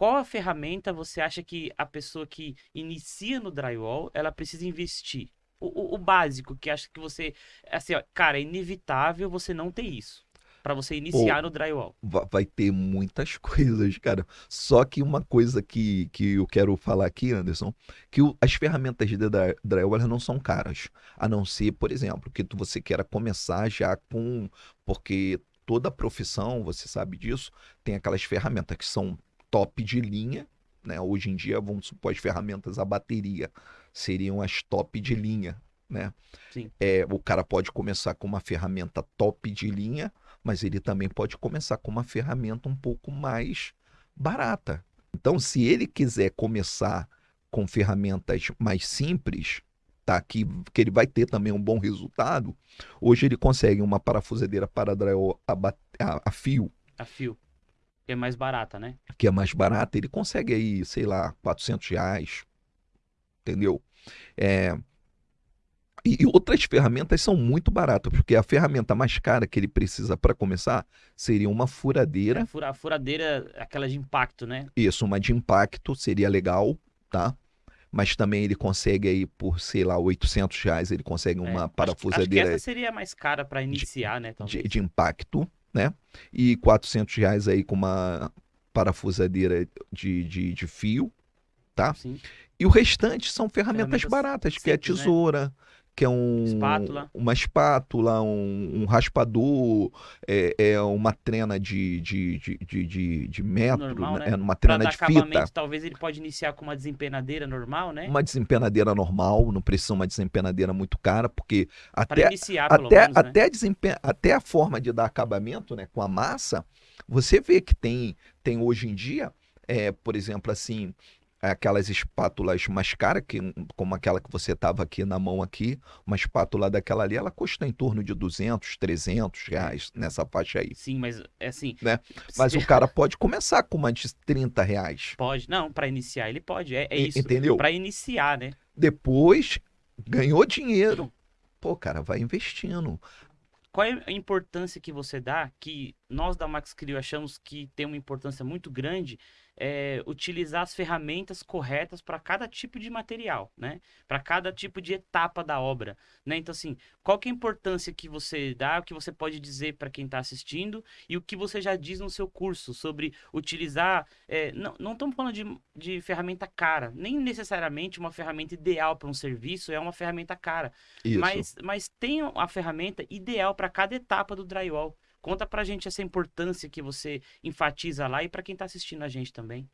qual a ferramenta você acha que a pessoa que inicia no drywall, ela precisa investir? O, o, o básico, que acha que você. Assim, ó, cara, é inevitável você não ter isso. Para você iniciar Pô, no drywall. Va- Vai ter muitas coisas, cara. Só que uma coisa que, que eu quero falar aqui, Anderson, que o- as ferramentas de dry- drywall elas não são caras. A não ser, por exemplo, que tu, você queira começar já com. Porque toda profissão, você sabe disso, tem aquelas ferramentas que são top de linha, né? Hoje em dia, vamos supor, as ferramentas a bateria seriam as top de linha, né? Sim. É, o cara pode começar com uma ferramenta top de linha mas ele também pode começar com uma ferramenta um pouco mais barata. Então, se ele quiser começar com ferramentas mais simples, tá? Que, que ele vai ter também um bom resultado. Hoje ele consegue uma parafusadeira para drywall a, a- a fio, A fio. Que é mais barata, né? que é mais barata, ele consegue aí, sei lá, 400 reais, entendeu? É, E, outras ferramentas são muito baratas, porque a ferramenta mais cara que ele precisa para começar seria uma furadeira A fura- a furadeira, aquela de impacto, né? Isso, uma de impacto seria legal, tá? Mas também ele consegue aí por, sei lá, 800 reais, ele consegue É, uma acho que- Acho que parafusadeira essa seria mais cara para iniciar, né? de, de impacto, né? E 400 reais aí com uma parafusadeira de, de, de fio, tá? Sim. E o restante são ferramentas, Ferramentas baratas, que é simples, né? Que é um, Espátula. uma espátula, um, um raspador, é, é uma trena de, de, de, de, de, de metro, Normal, né? né? É uma trena de fita. talvez ele pode iniciar com uma desempenadeira normal, né? Uma desempenadeira normal, não precisa uma desempenadeira muito cara, porque Para até, iniciar, pelo até, menos, né? até, a desempe- até a forma de dar acabamento né, com a massa, você vê que tem, tem hoje em dia, é, por exemplo, assim, aquelas espátulas mais caras, que, como aquela que você tava aqui na mão aqui, uma espátula daquela ali, ela custa em torno de 200, 300 reais nessa faixa aí. Sim, mas é assim. Né? Mas se- o cara pode começar com uma de 30 reais. Pode. Não, para iniciar ele pode. É, é isso. entendeu? Para iniciar, né? Depois, ganhou dinheiro. Pô, cara, vai investindo. Qual é a importância que você dá, que nós da Max Crio achamos que tem uma importância muito grande, é utilizar as ferramentas corretas para cada tipo de material, né? Para cada tipo de etapa da obra, né? Então, assim, qual que é a importância que você dá, o que você pode dizer para quem está assistindo e o que você já diz no seu curso sobre utilizar, é, não, não estamos falando de, de ferramenta cara, nem necessariamente uma ferramenta ideal para um serviço é uma ferramenta cara, Isso. mas, mas tem a ferramenta ideal para cada etapa do drywall. Conta pra gente essa importância que você enfatiza lá e para quem tá assistindo a gente também.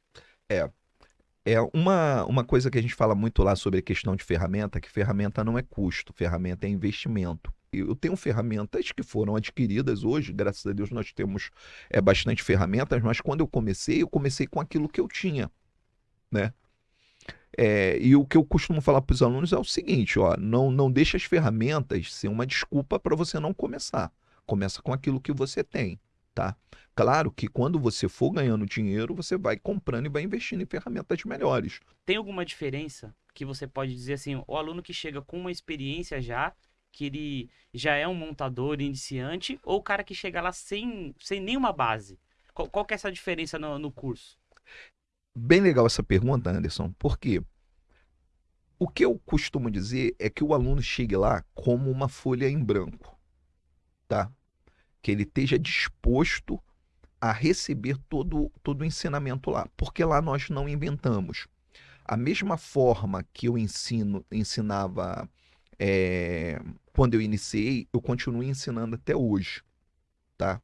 É uma, uma coisa que a gente fala muito lá sobre a questão de ferramenta, que ferramenta não é custo, ferramenta é investimento. Eu tenho ferramentas que foram adquiridas hoje, graças a Deus nós temos é, bastante ferramentas, mas quando eu comecei, eu comecei com aquilo que eu tinha, né? É, e o que eu costumo falar para os alunos é o seguinte, ó, não, não deixa as ferramentas ser uma desculpa para você não começar. Começa com aquilo que você tem, tá? Claro que quando você for ganhando dinheiro, você vai comprando e vai investindo em ferramentas melhores. Tem alguma diferença que você pode dizer assim, o aluno que chega com uma experiência já, que ele já é um montador iniciante, ou o cara que chega lá sem, sem nenhuma base? Qual, qual que é essa diferença no, no curso? Bem legal essa pergunta, Anderson, porque o que eu costumo dizer é que o aluno chegue lá como uma folha em branco, tá? Que ele esteja disposto a receber todo, todo o ensinamento lá, porque lá nós não inventamos. A mesma forma que eu ensino, ensinava é, quando eu iniciei, eu continuo ensinando até hoje, tá?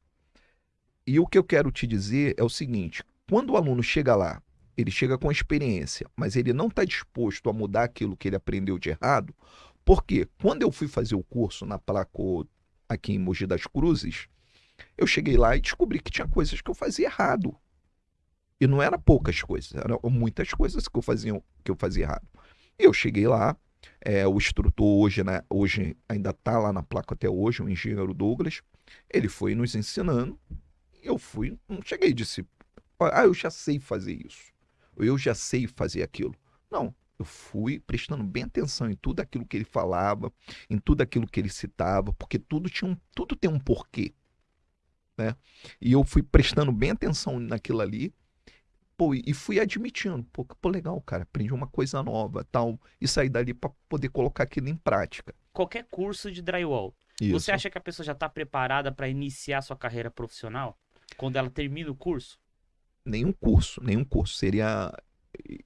E o que eu quero te dizer é o seguinte: quando o aluno chega lá ele chega com experiência, mas ele não está disposto a mudar aquilo que ele aprendeu de errado, porque quando eu fui fazer o curso na Placo aqui em Mogi das Cruzes, eu cheguei lá e descobri que tinha coisas que eu fazia errado. E não era poucas coisas, eram muitas coisas que eu fazia, que eu fazia errado. Eu cheguei lá, é, o instrutor hoje, né, hoje ainda está lá na placa até hoje, o engenheiro Douglas, ele foi nos ensinando, eu fui, não cheguei e disse, ah, eu já sei fazer isso eu já sei fazer aquilo. Não, eu fui prestando bem atenção em tudo aquilo que ele falava, em tudo aquilo que ele citava, porque tudo tinha um, tudo tem um porquê, né? E eu fui prestando bem atenção naquilo ali, Pô, e fui admitindo, pô, pô, legal, cara, aprendi uma coisa nova, tal, e sair dali para poder colocar aquilo em prática. Qualquer curso de drywall, Isso. você acha que a pessoa já está preparada para iniciar sua carreira profissional? Quando ela termina o curso? Nenhum curso, nenhum curso seria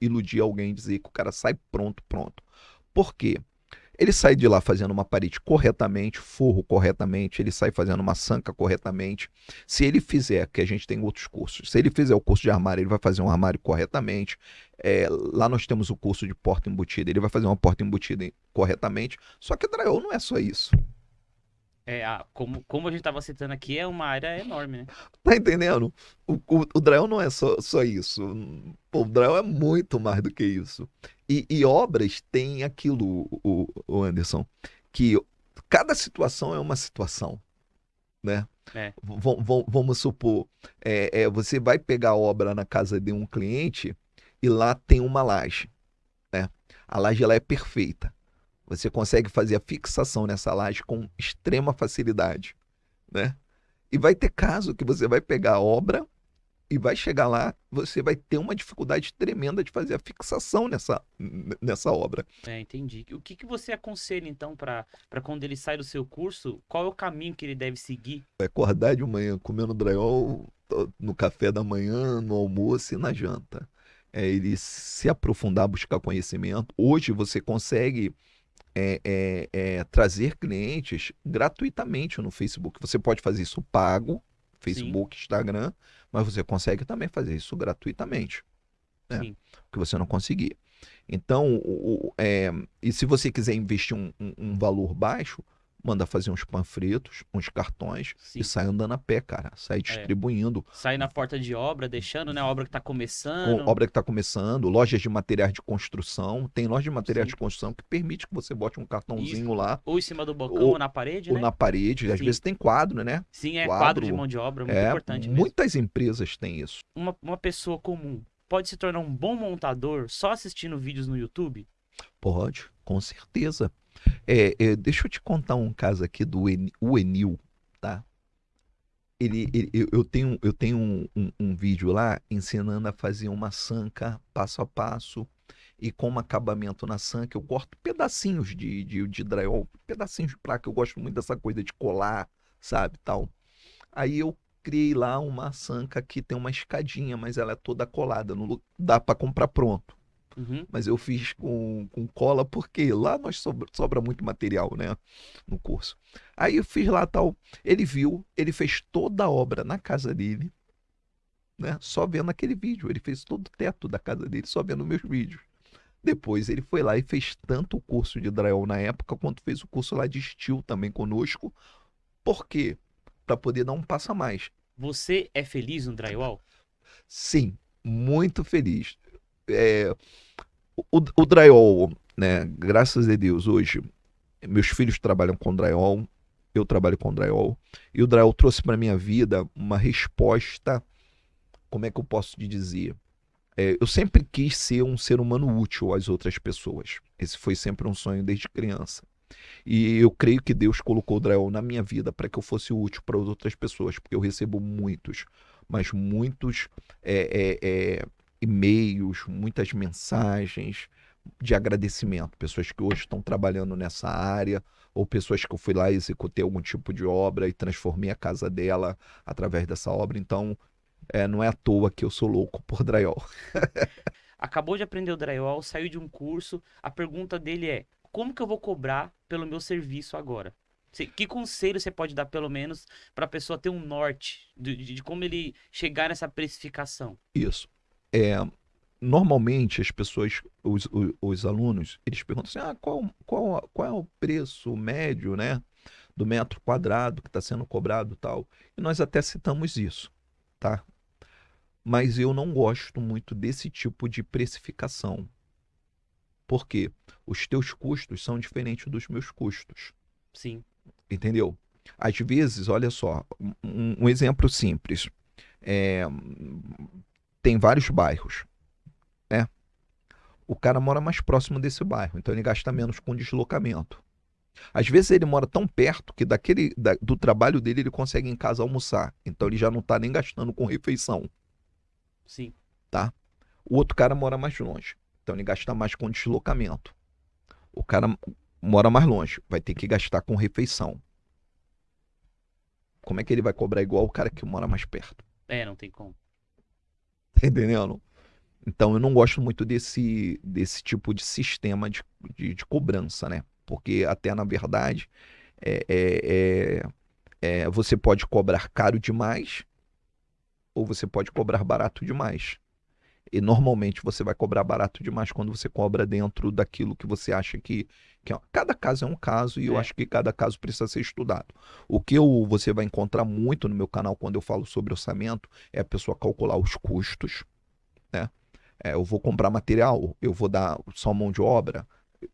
iludir alguém e dizer que o cara sai pronto, pronto. Por quê? Ele sai de lá fazendo uma parede corretamente, forro corretamente, ele sai fazendo uma sanca corretamente. Se ele fizer, que a gente tem outros cursos, se ele fizer o curso de armário, ele vai fazer um armário corretamente. É, lá nós temos o curso de porta embutida, ele vai fazer uma porta embutida corretamente. Só que drywall não é só isso. É, a, como, como a gente estava citando aqui, é uma área enorme, né? Tá entendendo? O, o, o drywall não é só, só isso. Pô, o drywall é muito mais do que isso. E, e obras têm aquilo, o, o Anderson, que cada situação é uma situação, né? É. Vamos supor, é, é, você vai pegar obra na casa de um cliente e lá tem uma laje, né? A laje ela é perfeita. Você consegue fazer a fixação nessa laje com extrema facilidade, né? E vai ter caso que você vai pegar a obra e vai chegar lá, você vai ter uma dificuldade tremenda de fazer a fixação nessa, nessa obra. É, entendi. O que, que você aconselha, então, para quando ele sai do seu curso, qual é o caminho que ele deve seguir? Acordar de manhã comendo drywall no café da manhã, no almoço e na janta. É ele se aprofundar, buscar conhecimento. Hoje você consegue é, é, é, trazer clientes gratuitamente no Facebook. Você pode fazer isso pago, Facebook, Sim. Instagram, mas você consegue também fazer isso gratuitamente. Né? Sim. Que você não conseguir. Então, o, o, é, e se você quiser investir um, um, um valor baixo, manda fazer uns panfletos, uns cartões Sim. e sai andando a pé, cara. Sai é. distribuindo. É. Sai na porta de obra, deixando, né? A obra que está começando. Com, obra que está começando, lojas de materiais de construção. Tem loja de materiais Sim. de construção que permite que você bote um cartãozinho Isso. lá. Ou em cima do balcão ou, ou na parede, ou né? na parede. Às Sim. vezes tem quadro, né? Sim, é quadro, quadro de mão de obra, muito é, importante mesmo. Muitas empresas têm isso. Uma, uma pessoa comum pode se tornar um bom montador só assistindo vídeos no YouTube? Pode, com certeza. É, é, deixa eu te contar um caso aqui do en, o Enil, tá? Ele, ele, eu tenho, eu tenho um, um, um, vídeo lá ensinando a fazer uma sanca passo a passo e com acabamento na sanca. Eu corto pedacinhos de, de, de drywall, pedacinhos de placa. Eu gosto muito dessa coisa de colar, sabe, tal. Aí eu criei lá uma sanca que tem uma escadinha, mas ela é toda colada. Dá para comprar pronto. Uhum. Mas eu fiz com, com cola porque lá nós sobra, sobra muito material, né? No curso. Aí eu fiz lá tal. Ele viu, ele fez toda a obra na casa dele, né? Só vendo aquele vídeo. Ele fez todo o teto da casa dele, só vendo meus vídeos. Depois ele foi lá e fez tanto o curso de drywall na época, quanto fez o curso lá de steel também conosco. Por quê? Para poder dar um passo a mais. Você é feliz no drywall? Sim, muito feliz. É, o, o drywall, né? Graças a Deus, hoje, meus filhos trabalham com drywall, eu trabalho com drywall, e o drywall trouxe para minha vida uma resposta, como é que eu posso te dizer? É, eu sempre quis ser um ser humano útil às outras pessoas. Esse foi sempre um sonho desde criança. E eu creio que Deus colocou o drywall na minha vida para que eu fosse útil para as outras pessoas, porque eu recebo muitos, mas muitos é, é, é e-mails, muitas mensagens de agradecimento. Pessoas que hoje estão trabalhando nessa área, ou pessoas que eu fui lá e executei algum tipo de obra e transformei a casa dela através dessa obra. Então, é, não é à toa que eu sou louco por drywall. Acabou de aprender o drywall, saiu de um curso. A pergunta dele é: como que eu vou cobrar pelo meu serviço agora? Que conselho você pode dar, pelo menos, para a pessoa ter um norte de, de, como ele chegar nessa precificação? Isso é, normalmente as pessoas, os, os, os, alunos, eles perguntam assim, ah, qual, qual, qual é o preço médio, né, do metro quadrado que está sendo cobrado tal. E nós até citamos isso, tá? Mas eu não gosto muito desse tipo de precificação. Porque os teus custos são diferentes dos meus custos. Sim. Entendeu? Às vezes, olha só, um, um exemplo simples. É, tem vários bairros, né? O cara mora mais próximo desse bairro, então ele gasta menos com deslocamento. Às vezes ele mora tão perto que daquele da, do trabalho dele ele consegue em casa almoçar, então ele já não está nem gastando com refeição. Sim. Tá? O outro cara mora mais longe. Então ele gasta mais com deslocamento. O cara mora mais longe, vai ter que gastar com refeição. Como é que ele vai cobrar igual o cara que mora mais perto? É, não tem como. Tá entendendo? Então eu não gosto muito desse, desse tipo de sistema de, de, de cobrança, né? Porque até na verdade é, é, é, é, você pode cobrar caro demais ou você pode cobrar barato demais. E normalmente você vai cobrar barato demais quando você cobra dentro daquilo que você acha que. que é... Cada caso é um caso e é. eu acho que cada caso precisa ser estudado. O que eu, você vai encontrar muito no meu canal quando eu falo sobre orçamento é a pessoa calcular os custos. Né? É, eu vou comprar material, eu vou dar só mão de obra.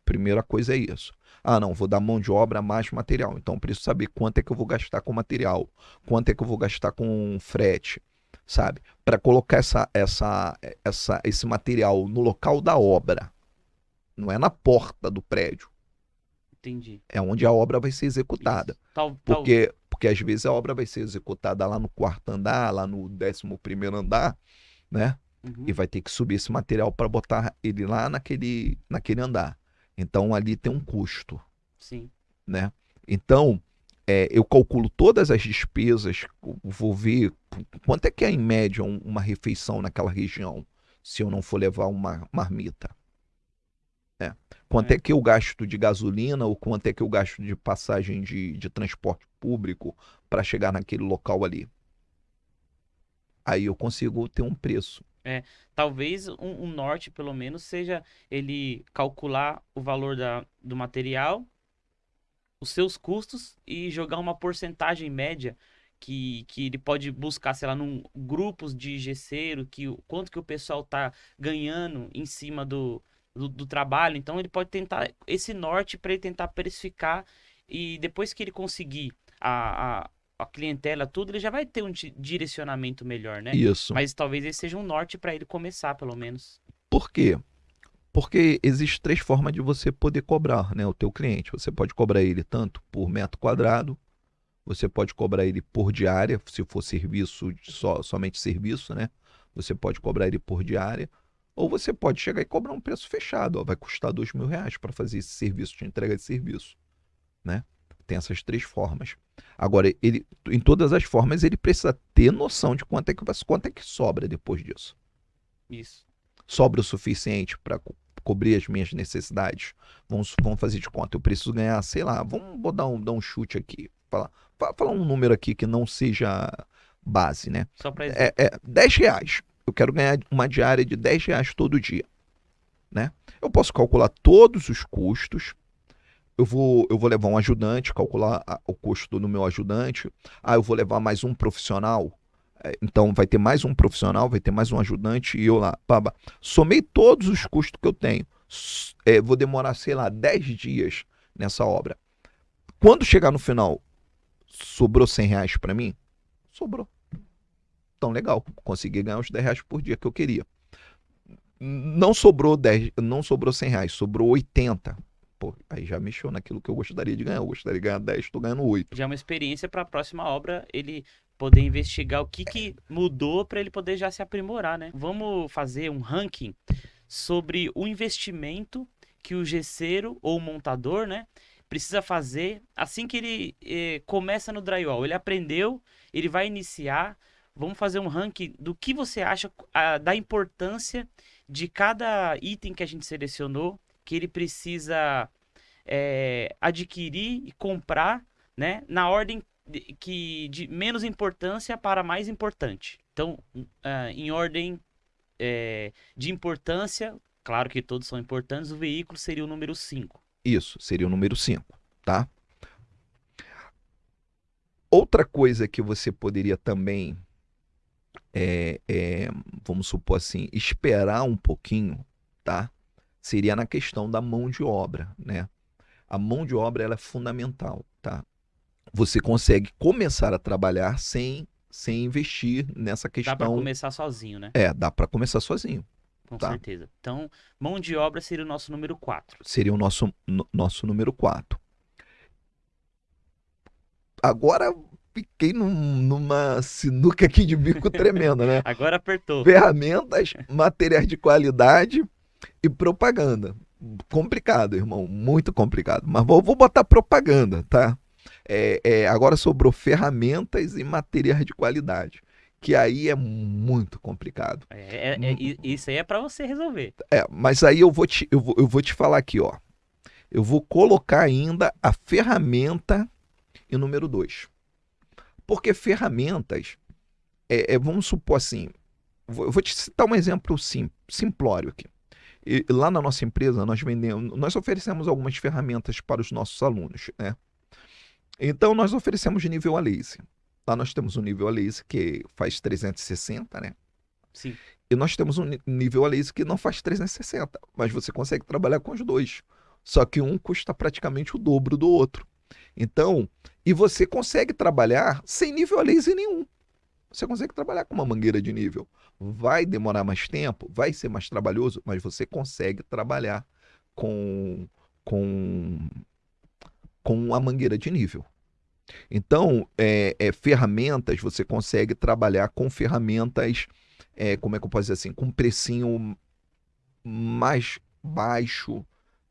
Primeira coisa é isso. Ah, não, vou dar mão de obra mais material. Então preciso saber quanto é que eu vou gastar com material, quanto é que eu vou gastar com frete sabe? Para colocar essa, essa, essa, esse material no local da obra. Não é na porta do prédio. Entendi. É onde a obra vai ser executada. Tal, porque, tal... porque às vezes a obra vai ser executada lá no quarto andar, lá no décimo primeiro andar, né? Uhum. E vai ter que subir esse material para botar ele lá naquele, naquele andar. Então ali tem um custo. Sim. Né? Então, é, eu calculo todas as despesas, vou ver quanto é que é em média uma refeição naquela região, se eu não for levar uma marmita. É. Quanto é. é. que eu gasto de gasolina ou quanto é que eu gasto de passagem de, de transporte público para chegar naquele local ali? Aí eu consigo ter um preço. É, talvez um, um norte, pelo menos, seja ele calcular o valor da, do material os seus custos e jogar uma porcentagem média que, que ele pode buscar, sei lá, num grupos de gesseiro, que quanto que o pessoal tá ganhando em cima do, do, do trabalho. Então ele pode tentar esse norte para ele tentar precificar e depois que ele conseguir a, a, a, clientela, tudo, ele já vai ter um direcionamento melhor, né? Isso. Mas talvez esse seja um norte para ele começar, pelo menos. Por quê? Porque existe três formas de você poder cobrar né, o teu cliente. Você pode cobrar ele tanto por metro quadrado, você pode cobrar ele por diária, se for serviço, só, somente serviço, né? Você pode cobrar ele por diária. Ou você pode chegar e cobrar um preço fechado. Ó, vai custar dois mil reais para fazer esse serviço, de entrega de serviço. Né? Tem essas três formas. Agora, ele, em todas as formas, ele precisa ter noção de quanto é que, quanto é que sobra depois disso. Isso. Sobra o suficiente para cobrir as minhas necessidades. Vamos, vamos fazer de conta. Eu preciso ganhar, sei lá, vamos vou dar um, dar um chute aqui. Falar, falar um número aqui que não seja base, né? Só pra é, é 10 reais. Eu quero ganhar uma diária de 10 reais todo dia. Né? Eu posso calcular todos os custos. Eu vou, eu vou levar um ajudante, calcular a, o custo do meu ajudante. Ah, eu vou levar mais um profissional. É, então vai ter mais um profissional, vai ter mais um ajudante e eu lá. Baba. Somei todos os custos que eu tenho. É, vou demorar, sei lá, 10 dias nessa obra. Quando chegar no final, sobrou 100 reais para mim? Sobrou. Então, legal. Consegui ganhar os 10 reais por dia que eu queria. Não sobrou 10, não sobrou 100 reais, sobrou 80. Pô, aí já mexeu naquilo que eu gostaria de ganhar. Eu gostaria de ganhar 10, estou ganhando 8. Já é uma experiência para a próxima obra ele poder investigar o que, que mudou para ele poder já se aprimorar, né? Vamos fazer um ranking sobre o investimento que o gesseiro ou o montador, né, precisa fazer assim que ele eh, começa no drywall. Ele aprendeu, ele vai iniciar. Vamos fazer um ranking do que você acha a, da importância de cada item que a gente selecionou, que ele precisa é, adquirir e comprar, né, na ordem que de menos importância para mais importante. Então, uh, em ordem é, de importância, claro que todos são importantes, o veículo seria o número 5. Isso, seria o número 5, tá? Outra coisa que você poderia também, é, é, vamos supor assim, esperar um pouquinho, tá? Seria na questão da mão de obra, né? A mão de obra ela é fundamental, tá? Você consegue começar a trabalhar sem, sem investir nessa questão. Dá para começar sozinho, né? É, dá para começar sozinho. Com tá? certeza. Então, mão de obra seria o nosso número 4. Seria o nosso, no, nosso número 4. Agora, fiquei num- numa sinuca aqui de bico tremenda, né? Agora apertou. Ferramentas, materiais de qualidade e propaganda. Complicado, irmão, muito complicado. Mas vou, vou botar propaganda, tá? É, é, agora sobrou ferramentas e materiais de qualidade, que aí é muito complicado. É, é- é- isso aí é pra você resolver. É, mas aí eu vou te, eu vou, eu vou te falar aqui, ó. Eu vou colocar ainda a ferramenta em número dois. Porque ferramentas, é, é, vamos supor assim, vou- eu vou te citar um exemplo sim, simplório aqui. E lá na nossa empresa, nós vendemos, nós oferecemos algumas ferramentas para os nossos alunos, né? Então, nós oferecemos de nível a laser. Lá nós temos um nível a laser que faz 360, né? Sim. E nós temos um nível a laser que não faz 360, mas você consegue trabalhar com os dois. Só que um custa praticamente o dobro do outro. Então, e você consegue trabalhar sem nível a laser nenhum. Você consegue trabalhar com uma mangueira de nível. Vai demorar mais tempo, vai ser mais trabalhoso, mas você consegue trabalhar com com com a mangueira de nível. Então, é, é, ferramentas, você consegue trabalhar com ferramentas é, como é que eu posso dizer assim, com um precinho mais baixo,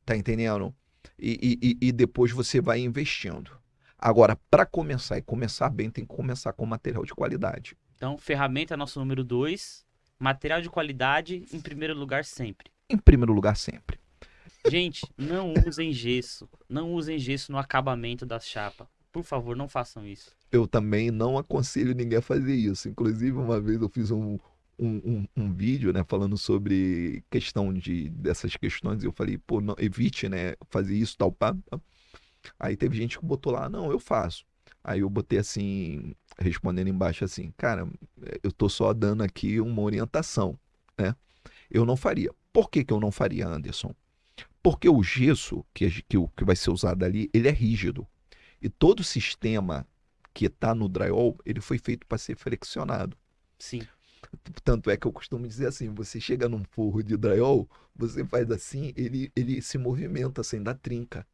tá entendendo? E, e, e- depois você vai investindo. Agora, para começar e começar bem, tem que começar com material de qualidade. Então, ferramenta é nosso número dois. Material de qualidade em primeiro lugar sempre. Em primeiro lugar, sempre. Gente, não usem gesso. Não usem gesso no acabamento da chapa. Por favor, não façam isso. Eu também não aconselho ninguém a fazer isso. Inclusive, uma vez eu fiz um, um, um, um vídeo, né, falando sobre questão de dessas questões. E eu falei, pô, não, evite, né, fazer isso, tal, pá. pá. Aí teve gente que botou lá, não, eu faço. Aí eu botei assim, respondendo embaixo assim, cara, eu tô só dando aqui uma orientação, né? Eu não faria. Por que, que eu não faria, Anderson? Porque o gesso que, que, que vai ser usado ali, ele é rígido. E todo o sistema que está no drywall, ele foi feito para ser flexionado. Sim. Tanto é que eu costumo dizer assim, você chega num forro de drywall, você faz assim, ele, ele se movimenta sem dar trinca.